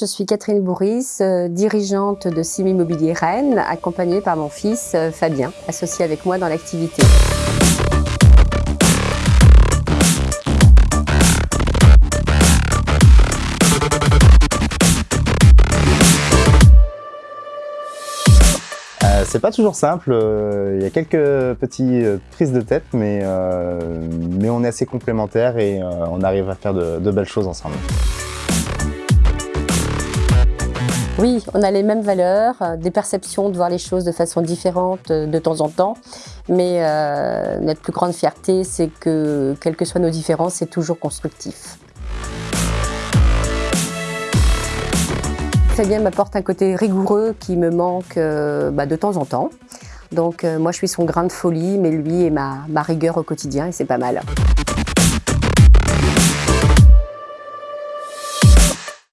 Je suis Catherine Bourris, euh, dirigeante de Sim Immobilier Rennes, accompagnée par mon fils euh, Fabien, associé avec moi dans l'activité. Euh, c'est pas toujours simple, il y a quelques petites prises de tête, mais, mais on est assez complémentaires et on arrive à faire de belles choses ensemble. Oui, on a les mêmes valeurs, euh, des perceptions de voir les choses de façon différente euh, de temps en temps, mais euh, notre plus grande fierté, c'est que, quelles que soient nos différences, c'est toujours constructif. Fabien m'apporte un côté rigoureux qui me manque bah, de temps en temps. Donc moi, je suis son grain de folie, mais lui est ma, ma rigueur au quotidien et c'est pas mal.